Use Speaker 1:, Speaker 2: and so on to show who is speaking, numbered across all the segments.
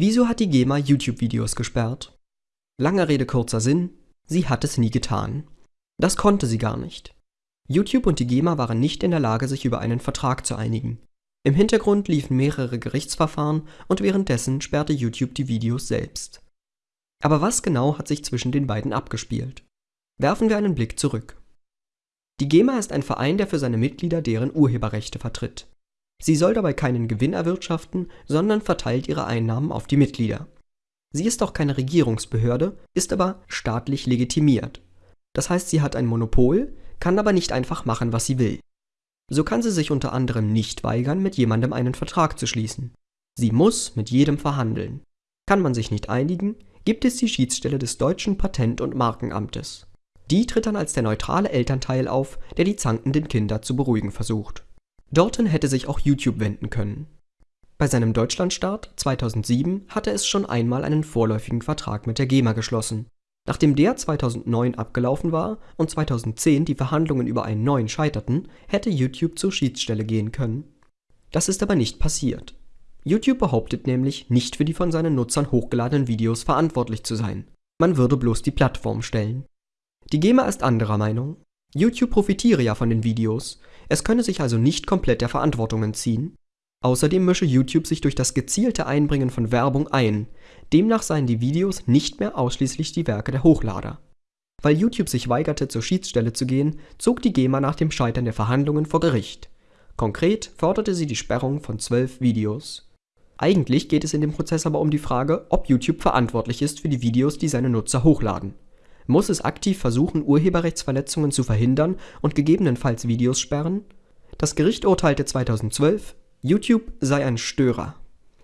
Speaker 1: Wieso hat die GEMA YouTube-Videos gesperrt? Langer Rede kurzer Sinn, sie hat es nie getan. Das konnte sie gar nicht. YouTube und die GEMA waren nicht in der Lage, sich über einen Vertrag zu einigen. Im Hintergrund liefen mehrere Gerichtsverfahren und währenddessen sperrte YouTube die Videos selbst. Aber was genau hat sich zwischen den beiden abgespielt? Werfen wir einen Blick zurück. Die GEMA ist ein Verein, der für seine Mitglieder deren Urheberrechte vertritt. Sie soll dabei keinen Gewinn erwirtschaften, sondern verteilt ihre Einnahmen auf die Mitglieder. Sie ist auch keine Regierungsbehörde, ist aber staatlich legitimiert. Das heißt, sie hat ein Monopol, kann aber nicht einfach machen, was sie will. So kann sie sich unter anderem nicht weigern, mit jemandem einen Vertrag zu schließen. Sie muss mit jedem verhandeln. Kann man sich nicht einigen, gibt es die Schiedsstelle des deutschen Patent- und Markenamtes. Die tritt dann als der neutrale Elternteil auf, der die zankenden Kinder zu beruhigen versucht. Dorthin hätte sich auch YouTube wenden können. Bei seinem Deutschlandstart 2007 hatte es schon einmal einen vorläufigen Vertrag mit der GEMA geschlossen. Nachdem der 2009 abgelaufen war und 2010 die Verhandlungen über einen neuen scheiterten, hätte YouTube zur Schiedsstelle gehen können. Das ist aber nicht passiert. YouTube behauptet nämlich, nicht für die von seinen Nutzern hochgeladenen Videos verantwortlich zu sein. Man würde bloß die Plattform stellen. Die GEMA ist anderer Meinung. YouTube profitiere ja von den Videos, es könne sich also nicht komplett der Verantwortung entziehen. Außerdem mische YouTube sich durch das gezielte Einbringen von Werbung ein, demnach seien die Videos nicht mehr ausschließlich die Werke der Hochlader. Weil YouTube sich weigerte, zur Schiedsstelle zu gehen, zog die GEMA nach dem Scheitern der Verhandlungen vor Gericht. Konkret forderte sie die Sperrung von zwölf Videos. Eigentlich geht es in dem Prozess aber um die Frage, ob YouTube verantwortlich ist für die Videos, die seine Nutzer hochladen muss es aktiv versuchen, Urheberrechtsverletzungen zu verhindern und gegebenenfalls Videos sperren? Das Gericht urteilte 2012, YouTube sei ein Störer.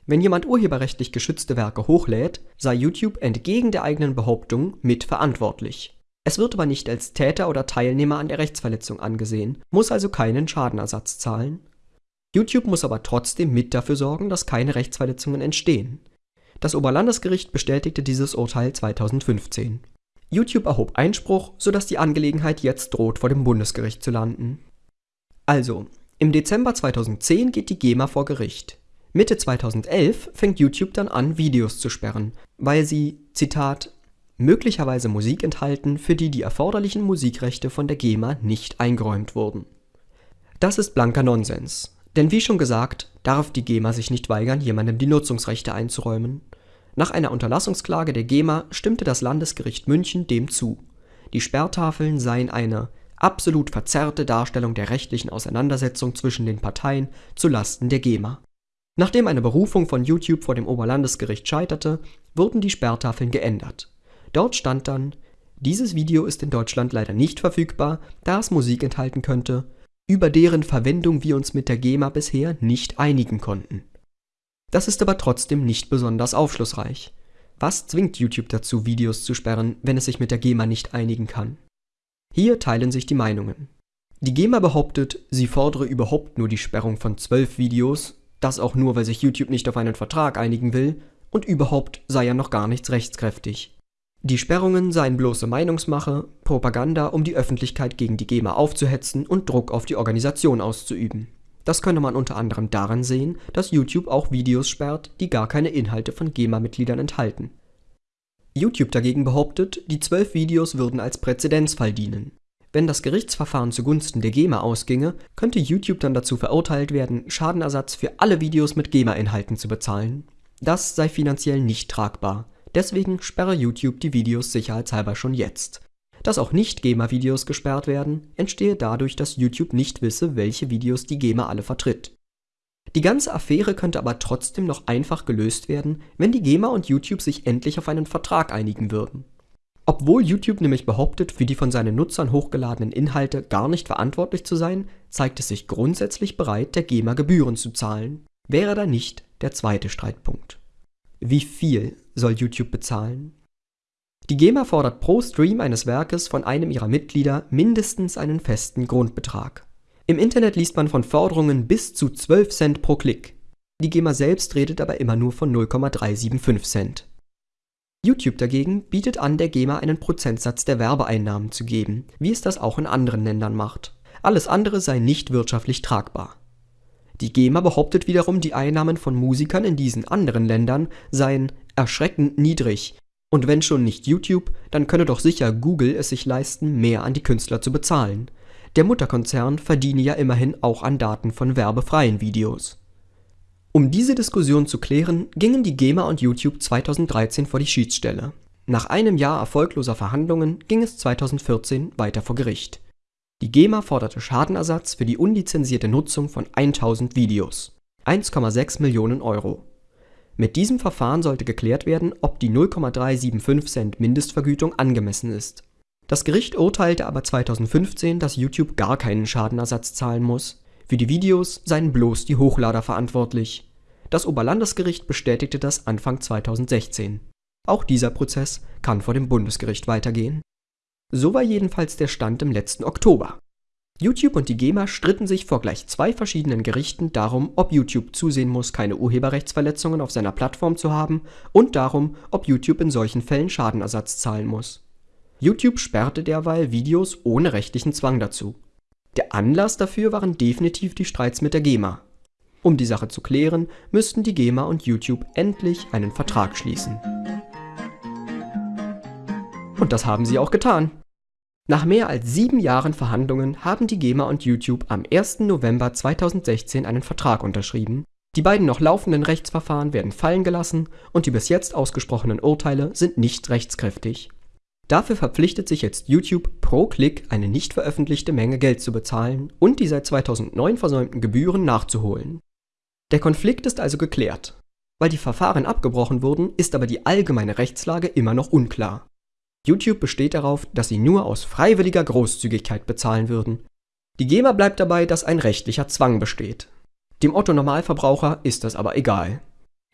Speaker 1: Wenn jemand urheberrechtlich geschützte Werke hochlädt, sei YouTube entgegen der eigenen Behauptung mitverantwortlich. Es wird aber nicht als Täter oder Teilnehmer an der Rechtsverletzung angesehen, muss also keinen Schadenersatz zahlen. YouTube muss aber trotzdem mit dafür sorgen, dass keine Rechtsverletzungen entstehen. Das Oberlandesgericht bestätigte dieses Urteil 2015. YouTube erhob Einspruch, sodass die Angelegenheit jetzt droht, vor dem Bundesgericht zu landen. Also, im Dezember 2010 geht die GEMA vor Gericht. Mitte 2011 fängt YouTube dann an, Videos zu sperren, weil sie, Zitat, möglicherweise Musik enthalten, für die die erforderlichen Musikrechte von der GEMA nicht eingeräumt wurden. Das ist blanker Nonsens, denn wie schon gesagt, darf die GEMA sich nicht weigern, jemandem die Nutzungsrechte einzuräumen. Nach einer Unterlassungsklage der GEMA stimmte das Landesgericht München dem zu. Die Sperrtafeln seien eine „ absolut verzerrte Darstellung der rechtlichen Auseinandersetzung zwischen den Parteien zu Lasten der GEMA “. Nachdem eine Berufung von YouTube vor dem Oberlandesgericht scheiterte, wurden die Sperrtafeln geändert. Dort stand dann: „ Dieses Video ist in Deutschland leider nicht verfügbar, da es Musik enthalten könnte, über deren Verwendung wir uns mit der GEMA bisher nicht einigen konnten das ist aber trotzdem nicht besonders aufschlussreich. Was zwingt YouTube dazu, Videos zu sperren, wenn es sich mit der GEMA nicht einigen kann? Hier teilen sich die Meinungen. Die GEMA behauptet, sie fordere überhaupt nur die Sperrung von zwölf Videos, das auch nur, weil sich YouTube nicht auf einen Vertrag einigen will, und überhaupt sei ja noch gar nichts rechtskräftig. Die Sperrungen seien bloße Meinungsmache, Propaganda, um die Öffentlichkeit gegen die GEMA aufzuhetzen und Druck auf die Organisation auszuüben. Das könne man unter anderem daran sehen, dass YouTube auch Videos sperrt, die gar keine Inhalte von GEMA-Mitgliedern enthalten. YouTube dagegen behauptet, die zwölf Videos würden als Präzedenzfall dienen. Wenn das Gerichtsverfahren zugunsten der GEMA ausginge, könnte YouTube dann dazu verurteilt werden, Schadenersatz für alle Videos mit GEMA-Inhalten zu bezahlen. Das sei finanziell nicht tragbar, deswegen sperre YouTube die Videos sicherheitshalber schon jetzt dass auch Nicht-GEMA-Videos gesperrt werden, entstehe dadurch, dass YouTube nicht wisse, welche Videos die GEMA alle vertritt. Die ganze Affäre könnte aber trotzdem noch einfach gelöst werden, wenn die GEMA und YouTube sich endlich auf einen Vertrag einigen würden. Obwohl YouTube nämlich behauptet, für die von seinen Nutzern hochgeladenen Inhalte gar nicht verantwortlich zu sein, zeigt es sich grundsätzlich bereit, der GEMA Gebühren zu zahlen. Wäre da nicht der zweite Streitpunkt. Wie viel soll YouTube bezahlen? Die GEMA fordert pro Stream eines Werkes von einem ihrer Mitglieder mindestens einen festen Grundbetrag. Im Internet liest man von Forderungen bis zu 12 Cent pro Klick. Die GEMA selbst redet aber immer nur von 0,375 Cent. YouTube dagegen bietet an, der GEMA einen Prozentsatz der Werbeeinnahmen zu geben, wie es das auch in anderen Ländern macht. Alles andere sei nicht wirtschaftlich tragbar. Die GEMA behauptet wiederum, die Einnahmen von Musikern in diesen anderen Ländern seien erschreckend niedrig und wenn schon nicht YouTube, dann könne doch sicher Google es sich leisten, mehr an die Künstler zu bezahlen. Der Mutterkonzern verdiene ja immerhin auch an Daten von werbefreien Videos. Um diese Diskussion zu klären, gingen die GEMA und YouTube 2013 vor die Schiedsstelle. Nach einem Jahr erfolgloser Verhandlungen ging es 2014 weiter vor Gericht. Die GEMA forderte Schadenersatz für die unlizenzierte Nutzung von 1000 Videos (1,6 Millionen Euro). Mit diesem Verfahren sollte geklärt werden, ob die 0,375 Cent Mindestvergütung angemessen ist. Das Gericht urteilte aber 2015, dass YouTube gar keinen Schadenersatz zahlen muss, für die Videos seien bloß die Hochlader verantwortlich. Das Oberlandesgericht bestätigte das Anfang 2016. Auch dieser Prozess kann vor dem Bundesgericht weitergehen. So war jedenfalls der Stand im letzten Oktober. YouTube und die GEMA stritten sich vor gleich zwei verschiedenen Gerichten darum, ob YouTube zusehen muss, keine Urheberrechtsverletzungen auf seiner Plattform zu haben und darum, ob YouTube in solchen Fällen Schadenersatz zahlen muss. YouTube sperrte derweil Videos ohne rechtlichen Zwang dazu. Der Anlass dafür waren definitiv die Streits mit der GEMA. Um die Sache zu klären, müssten die GEMA und YouTube endlich einen Vertrag schließen. Und das haben sie auch getan. Nach mehr als sieben Jahren Verhandlungen haben die GEMA und YouTube am 1. November 2016 einen Vertrag unterschrieben, die beiden noch laufenden Rechtsverfahren werden fallen gelassen und die bis jetzt ausgesprochenen Urteile sind nicht rechtskräftig. Dafür verpflichtet sich jetzt YouTube pro Klick eine nicht veröffentlichte Menge Geld zu bezahlen und die seit 2009 versäumten Gebühren nachzuholen. Der Konflikt ist also geklärt. Weil die Verfahren abgebrochen wurden, ist aber die allgemeine Rechtslage immer noch unklar. YouTube besteht darauf, dass sie nur aus freiwilliger Großzügigkeit bezahlen würden. Die GEMA bleibt dabei, dass ein rechtlicher Zwang besteht. Dem Otto-Normalverbraucher ist das aber egal.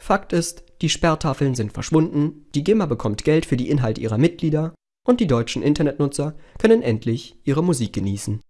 Speaker 1: Fakt ist, die Sperrtafeln sind verschwunden, die GEMA bekommt Geld für die Inhalte ihrer Mitglieder und die deutschen Internetnutzer können endlich ihre Musik genießen